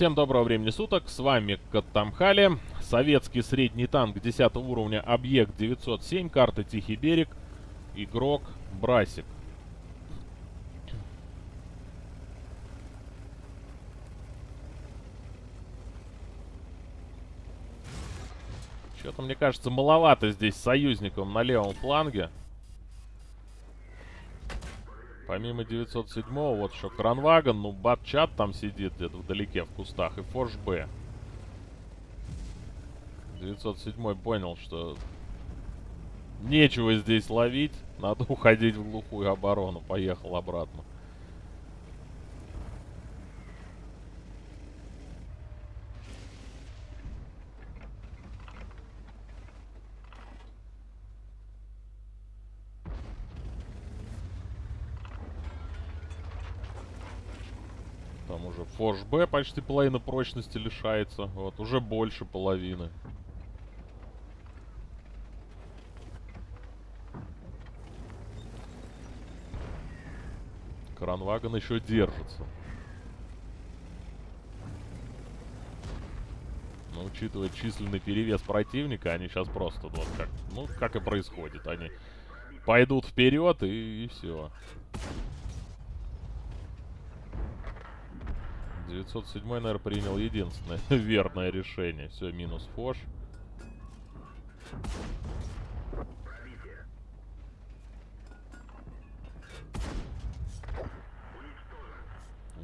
Всем доброго времени суток, с вами Каттамхали, советский средний танк 10 уровня, объект 907, карта Тихий берег, игрок Брасик. Что-то, мне кажется, маловато здесь союзников на левом фланге. Помимо 907-го, вот еще Кранваген, ну, Батчат там сидит где-то вдалеке, в кустах, и Форш Б. 907 понял, что нечего здесь ловить, надо уходить в глухую оборону, поехал обратно. Форш Б почти половина прочности лишается. Вот, уже больше половины. Кранваген еще держится. Но учитывая численный перевес противника, они сейчас просто вот как, ну, как и происходит. Они пойдут вперед и, и все. 907, наверное, принял единственное верное решение. Все, минус фош.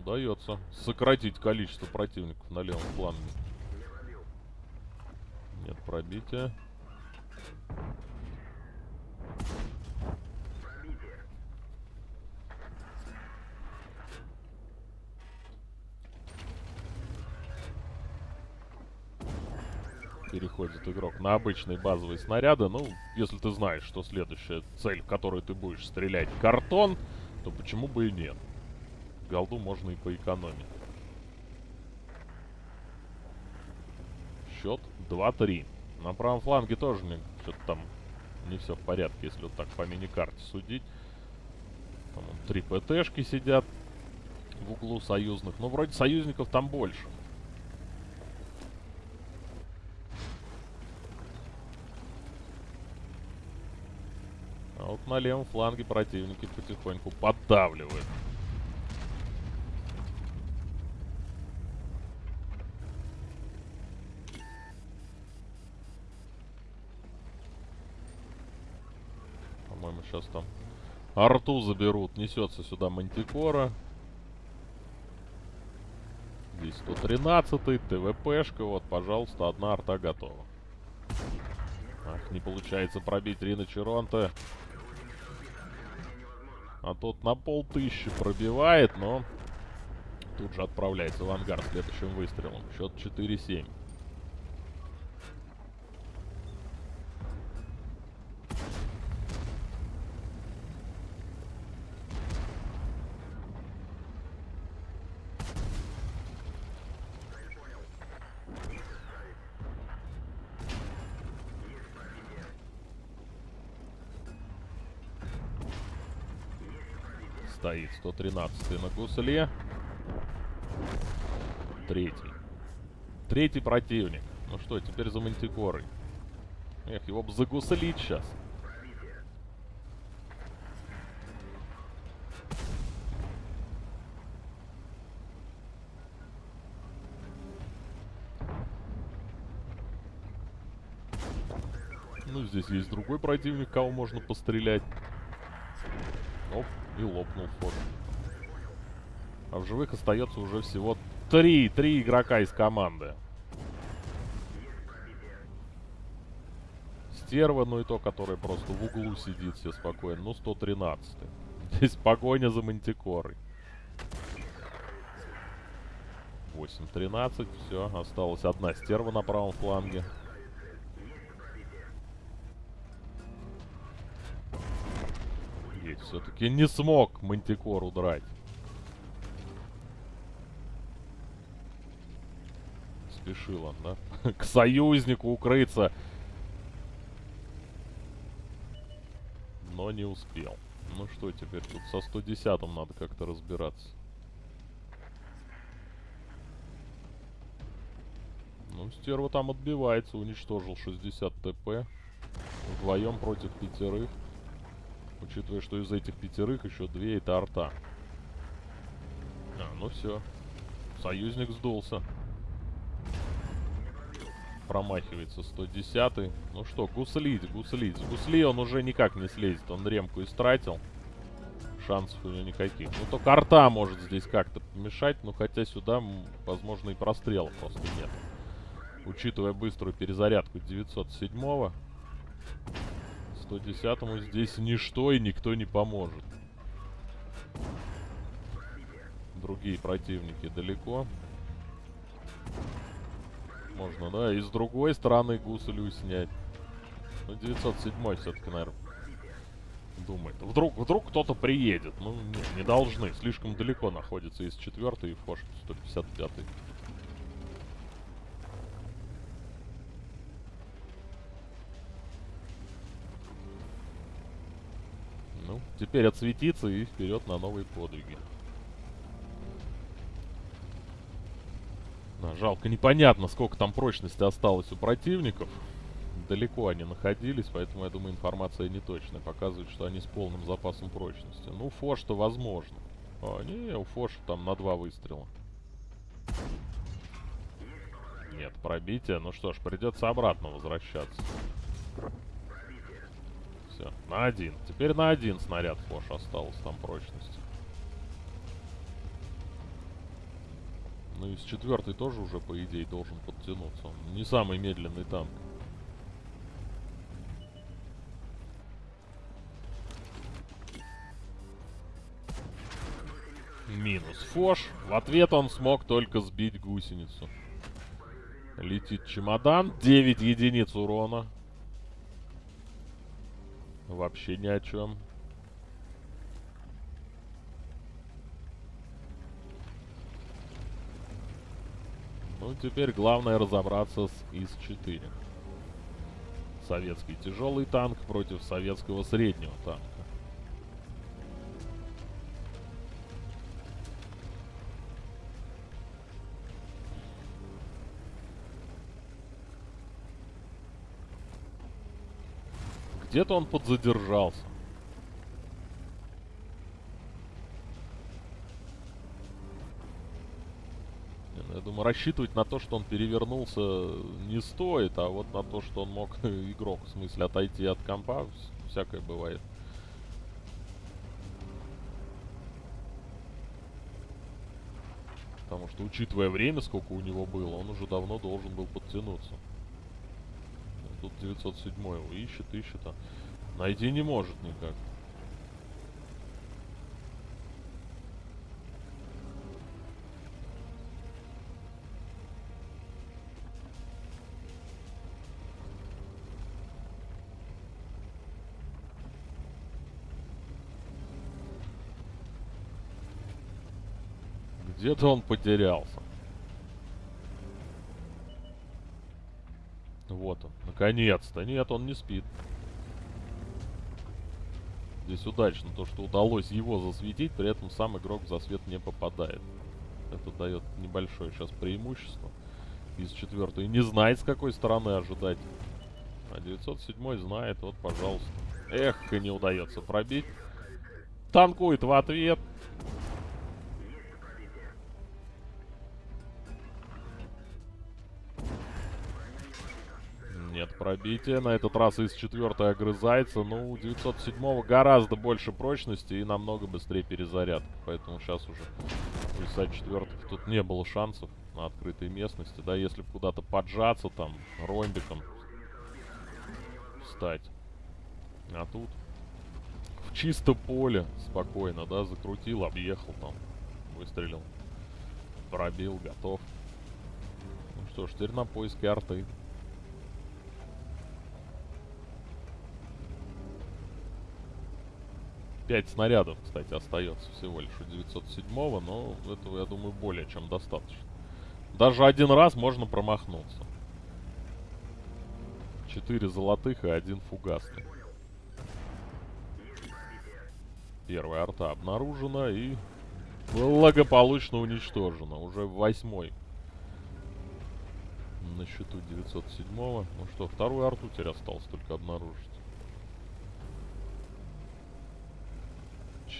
Удается сократить количество противников на левом фланге. Нет пробития. Переходит игрок на обычные базовые снаряды. Ну, если ты знаешь, что следующая цель, в которую ты будешь стрелять, картон, то почему бы и нет? Голду можно и поэкономить. Счет 2-3. На правом фланге тоже что-то там не все в порядке, если вот так по мини-карте судить. Там три ПТшки сидят в углу союзных. Ну, вроде союзников там больше. А вот на левом фланге противники потихоньку поддавливают. По-моему, сейчас там арту заберут. Несется сюда Мантикора. Здесь 113-й, ТВПшка. Вот, пожалуйста, одна арта готова. Ах, не получается пробить Рина Черонта. А тот на полтыщи пробивает, но тут же отправляется в ангар следующим выстрелом. Счет 4-7. Стоит 113 на гусле. Третий. Третий противник. Ну что, теперь за мантикорой. Эх, его бы загуслить сейчас. Ну, здесь есть другой противник, кого можно пострелять. Оп, и лопнул форт. А в живых остается уже всего три, три игрока из команды. Стерва, ну и то, который просто в углу сидит все спокойно. Ну, 113 -й. Здесь погоня за мантикорой. 8-13, все, осталась одна стерва на правом фланге. Все-таки не смог Мантикор удрать. Спешил он, да? К союзнику укрыться. Но не успел. Ну что теперь тут со 110 надо как-то разбираться. Ну, стерва там отбивается, уничтожил 60 ТП. Вдвоем против пятерых. Учитывая, что из этих пятерых еще две это арта. А, ну все. Союзник сдулся. Промахивается 110 -й. Ну что, гуслить, гуслить. С гусли он уже никак не слезет. Он ремку истратил. Шансов у него никаких. Ну только арта может здесь как-то помешать. Ну хотя сюда, возможно, и прострела просто нет. Учитывая быструю перезарядку 907-го. 110-му здесь ничто и никто не поможет. Другие противники далеко. Можно, да, и с другой стороны гуслю снять. Ну, 907 все-таки, наверное, думает. Вдруг, вдруг кто-то приедет. Ну, не, не должны. Слишком далеко находится из 4 и Фош 155 -й. Ну, теперь отсветиться и вперед на новые подвиги. Да, жалко, непонятно, сколько там прочности осталось у противников. Далеко они находились, поэтому, я думаю, информация неточная. Показывает, что они с полным запасом прочности. Ну, фош-то возможно. А, не, у фоша там на два выстрела. Нет, пробитие. Ну что ж, придется обратно возвращаться. Все, на один. Теперь на один снаряд фош осталось там прочности. Ну и с четвертой тоже уже, по идее, должен подтянуться. Он не самый медленный танк. Минус Фош. В ответ он смог только сбить гусеницу. Летит чемодан. 9 единиц урона. Вообще ни о чем. Ну, теперь главное разобраться с ИС-4. Советский тяжелый танк против советского среднего танка. Где-то он подзадержался. Я думаю, рассчитывать на то, что он перевернулся, не стоит, а вот на то, что он мог, игрок, в смысле, отойти от компа, всякое бывает. Потому что, учитывая время, сколько у него было, он уже давно должен был подтянуться. Тут 907 его ищет, ищет, а найти не может никак. Где-то он потерялся. Вот он, наконец-то. Нет, он не спит. Здесь удачно то, что удалось его засветить, при этом сам игрок в засвет не попадает. Это дает небольшое сейчас преимущество. Из четвертой не знает, с какой стороны ожидать. А 907 знает, вот, пожалуйста. Эх, и не удается пробить. Танкует в ответ. Нет пробития. На этот раз из четвертой огрызается. Ну, у 907 гораздо больше прочности и намного быстрее перезарядка. Поэтому сейчас уже у ИСа четвертых тут не было шансов на открытой местности. Да, если куда-то поджаться там, ромбиком встать. А тут в чисто поле спокойно, да, закрутил, объехал там, выстрелил, пробил, готов. Ну что ж, теперь на поиске арты. Пять снарядов, кстати, остается всего лишь у 907-го, но этого, я думаю, более чем достаточно. Даже один раз можно промахнуться. Четыре золотых и один фугасный. Первая арта обнаружена и благополучно уничтожена. Уже восьмой На счету 907 -го. Ну что, вторую арту теперь осталось только обнаружить.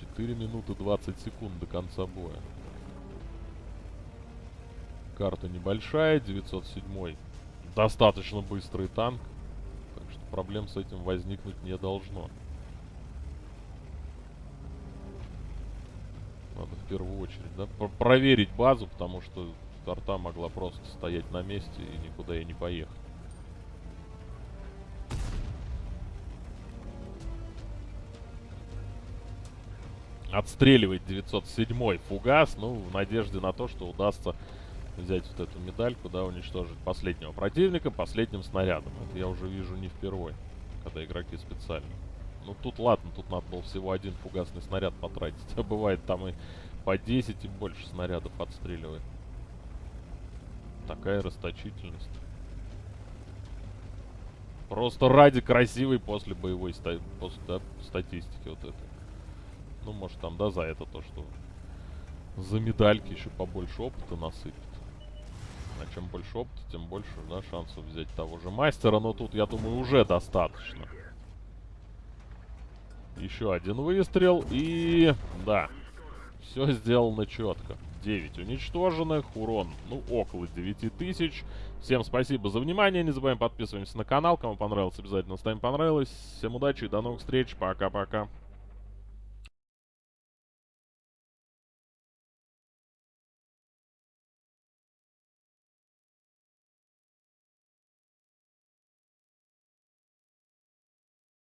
4 минуты 20 секунд до конца боя. Карта небольшая, 907 достаточно быстрый танк. Так что проблем с этим возникнуть не должно. Надо в первую очередь, да, Про проверить базу, потому что арта могла просто стоять на месте и никуда и не поехать. Отстреливает 907 фугас, ну, в надежде на то, что удастся взять вот эту медальку, да, уничтожить последнего противника последним снарядом. Это я уже вижу не впервой, когда игроки специально. Ну тут ладно, тут надо было всего один фугасный снаряд потратить. А бывает там и по 10 и больше снарядов отстреливает. Такая расточительность. Просто ради красивой после боевой ста после, да, статистики вот этой. Ну, может там, да, за это то, что за медальки еще побольше опыта насыпет. А чем больше опыта, тем больше, да, шансов взять того же мастера. Но тут, я думаю, уже достаточно. Еще один выстрел. И, да, все сделано четко. 9 уничтоженных, урон, ну, около 9000. Всем спасибо за внимание, не забываем подписываемся на канал. Кому понравилось, обязательно ставим понравилось. Всем удачи и до новых встреч. Пока-пока.